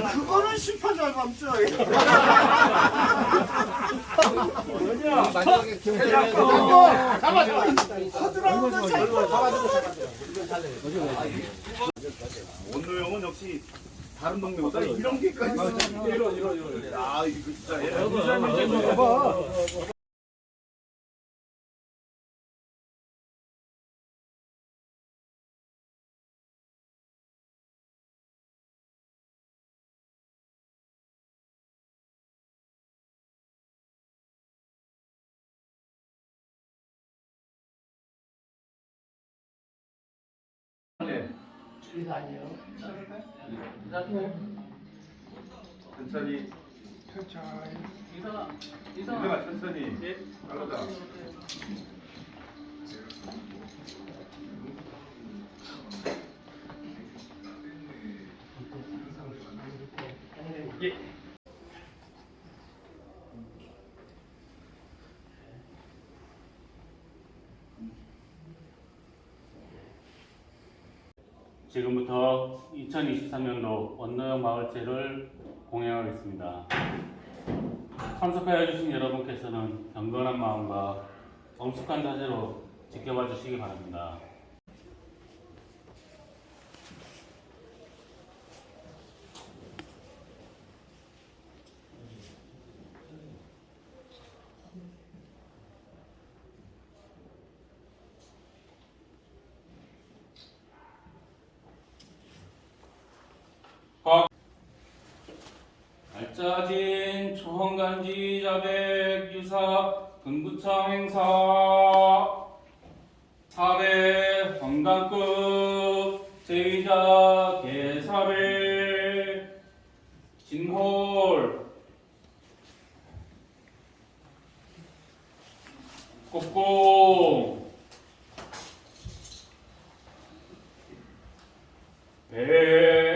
그거는 심판 잘 감죠. 마지막에 경찰에 잡아, 잡아. 허드라운드 잡아. 원노형은 역시 다른 동네보다 이런 게까지. 이런 이런 이런. 아 이거 진짜 얘. 천천히. 천천히. 이상아. 이상아 천천히. 가보자. 지금부터 2023년도 원노영 마을제를 공양하겠습니다. 참석하여 주신 여러분께서는 경건한 마음과 엄숙한 자세로 지켜봐 주시기 바랍니다. 알 짜진 초헌간지 자백 유사 금구청 행사. 사배 황강급 제의자 개사배 진홀. 꼭꼭 배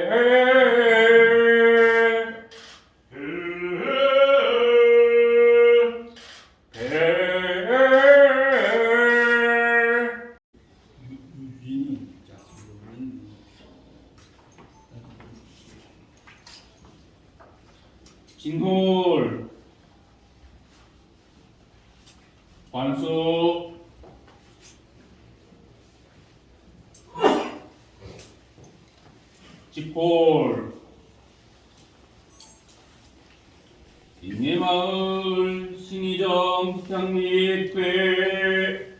진홀 관수 집홀 인내마을 신의정 북향리회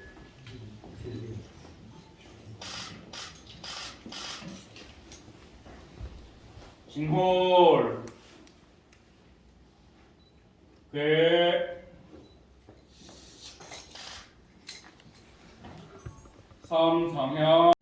진홀 괴 삼상향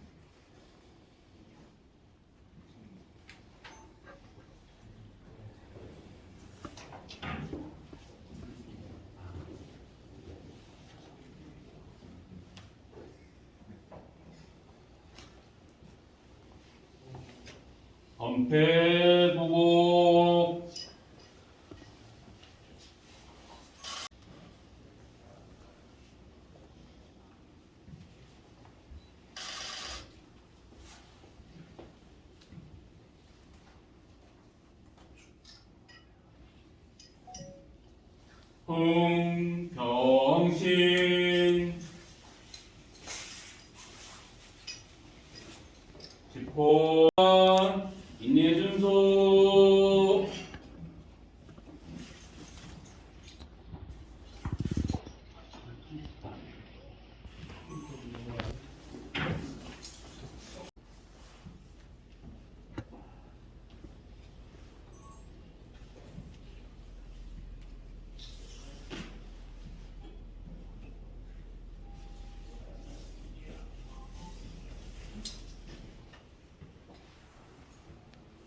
범패보고. 흥병신 집포 인내준소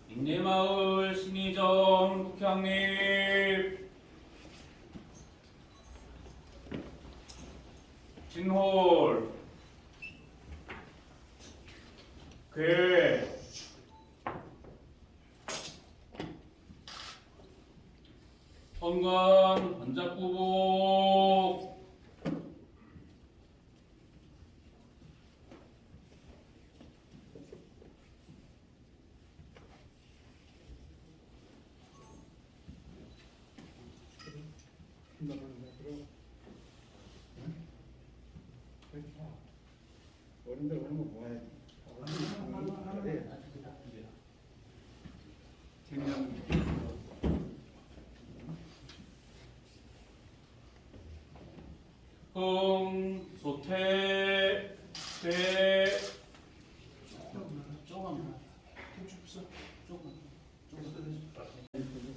인 내 마을 신의정 북향립 진홀 괴 선관 번작부복 어른들 그런 거 뭐해? 흥, 소태, 태,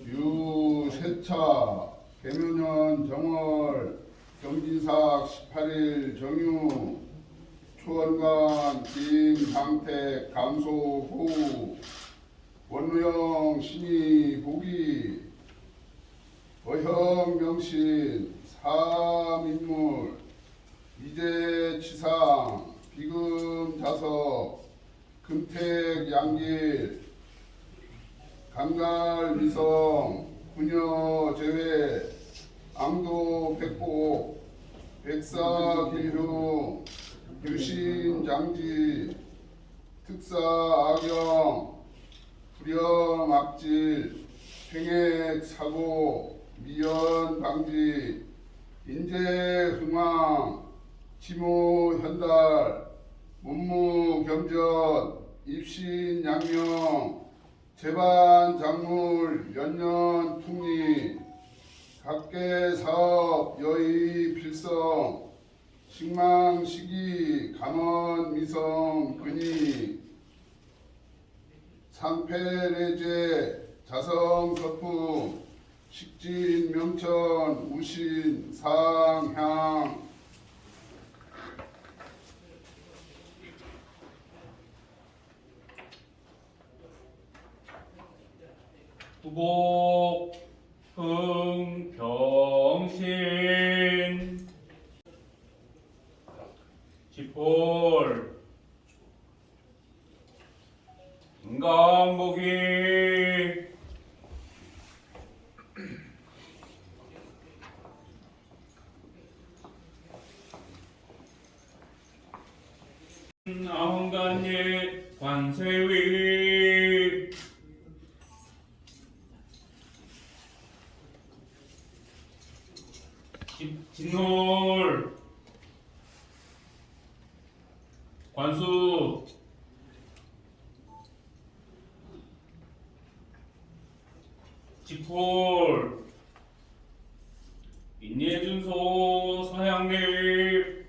유세차 개묘년 정월 경진삭 18일 정유 초원관 김상택 감소후 원우영 신이 보기 어형 명신 사민물 이재 치상 비금 자석 금택 양길 강갈 미성 부녀 제외 앙도 백복 백사 길흉 유신 장지 특사 악영 불영 악질 횡액 사고 미연 방지 인재 흥왕 지모 현달 문무 겸전 입신 양명 재반 작물 연년 풍리 각계 사업 여의 필성 식망 시기 감원 미성 근이 상패례제 자성 서품 식진 명천 우신 상향. 후복, 흥, 병신, 지폴, 인간보기, 아흥간예 관세위 진- 진놀 관수 지폴 인예준소 서양립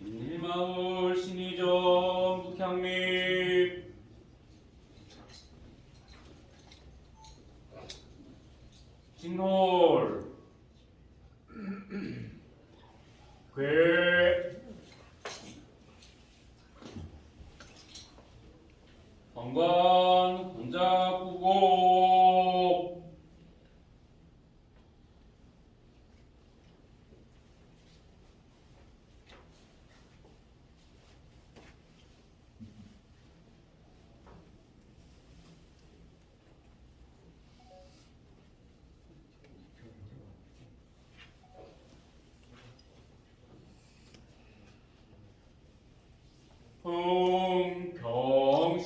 인일마을 신의점 북향립 진홀 괴 관관 공작구곡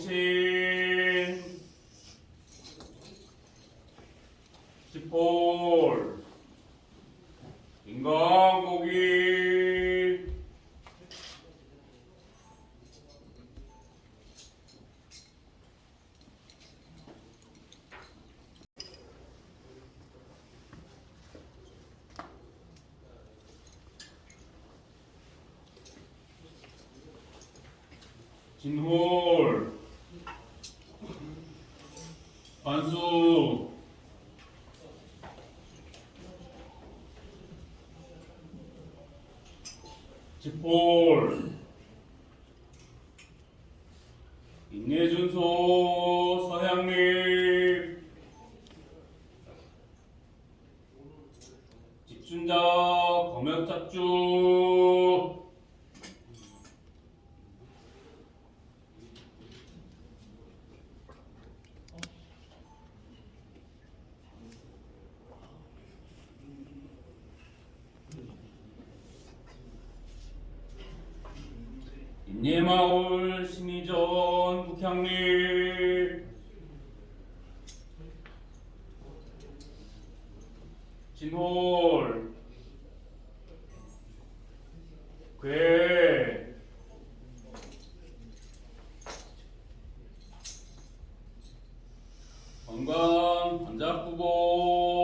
흥병신 지폴 인간고기 진홀. 관수. 지폴 인내준소 서향립 집준자 검역작주 안 예마을 신이전 북향리. 진홀. 괴. 건강 반작구고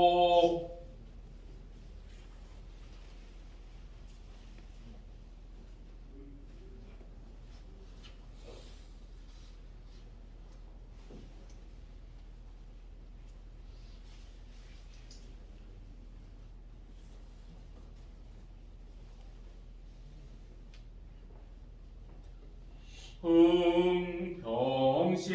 흥병신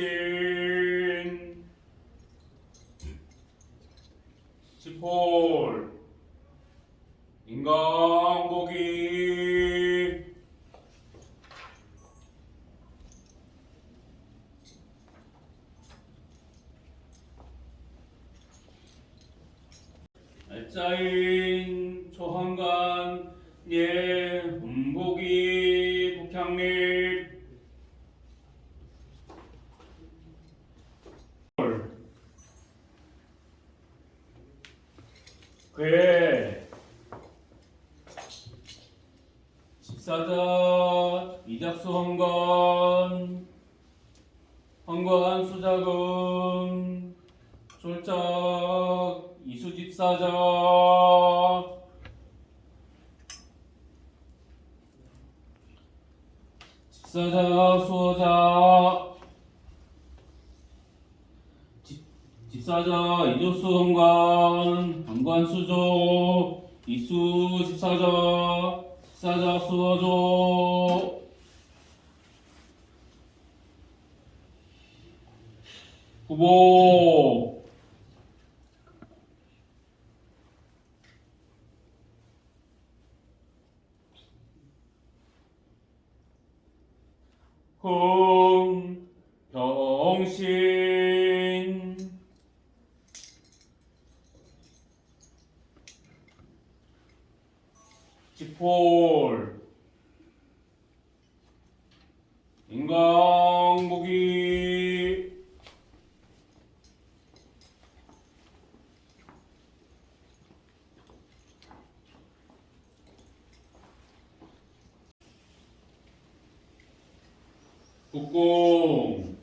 지 폴 인간고기. 알짜인 초한간 예 음고기 북향립 괴 집사자 이작수 헌관 헌관 수자금 쫄짝 이수 집사자 집사자 수호자 14자 이조수 헌관 방관 수조 이수 14자 14자 수어조. 후보. 국공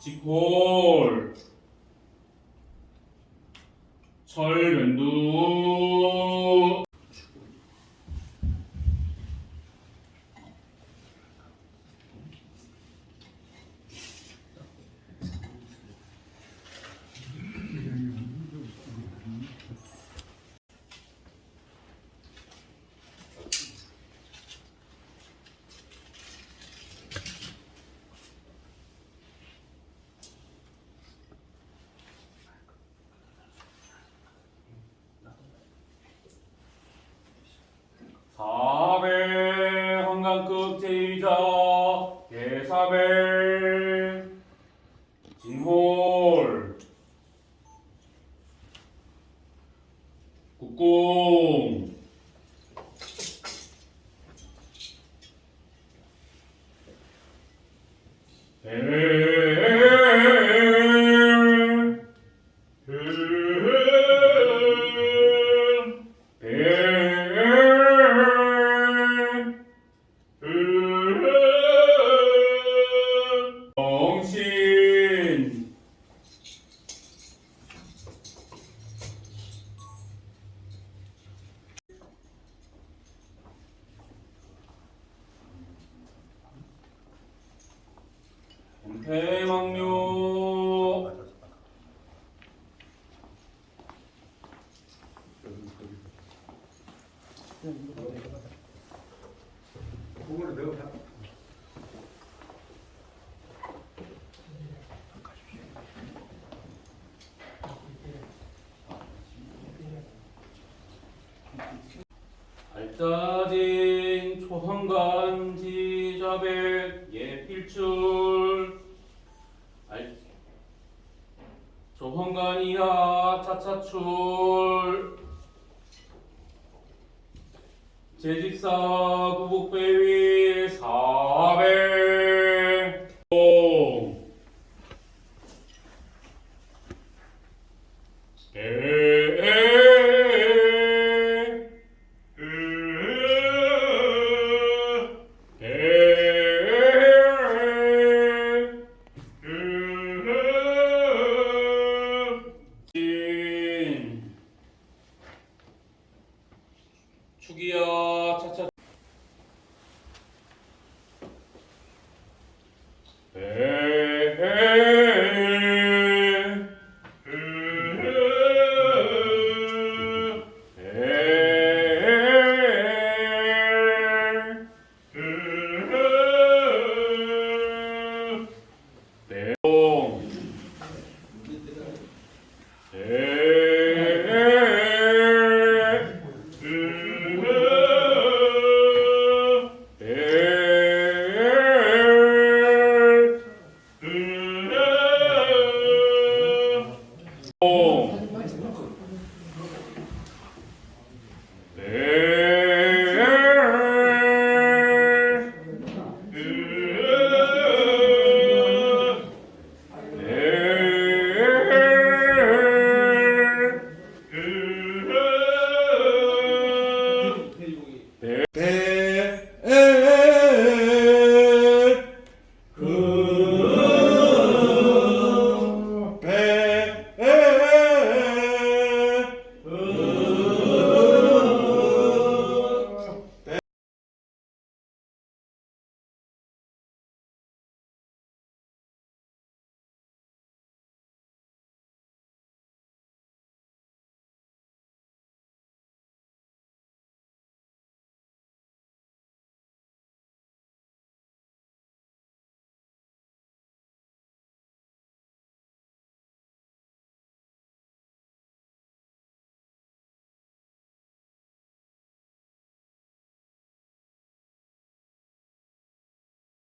지콜 철면두 알짜진 초성간 지자백 예필줄. 알 조성간이야 차차출